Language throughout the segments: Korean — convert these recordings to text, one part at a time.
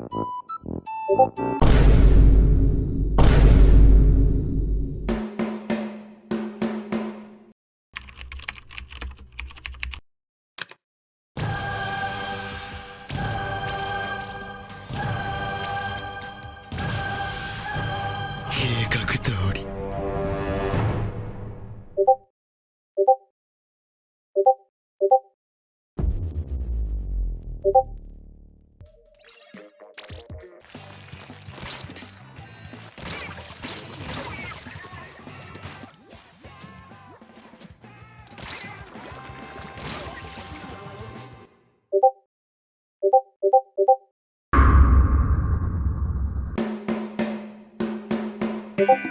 you you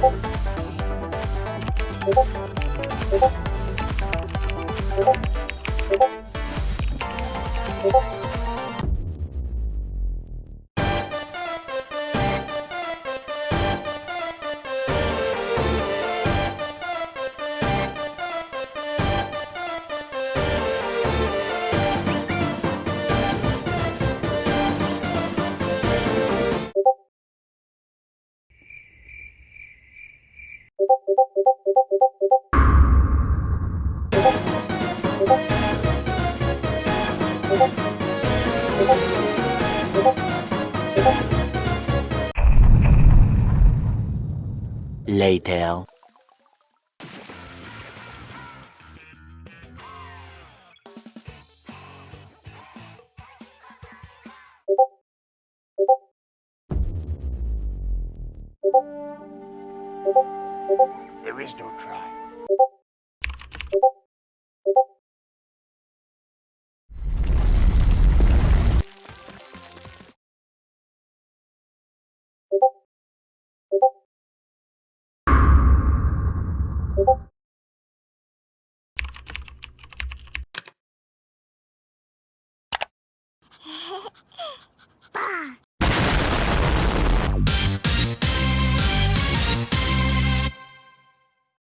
Thank you. Later. There is no try.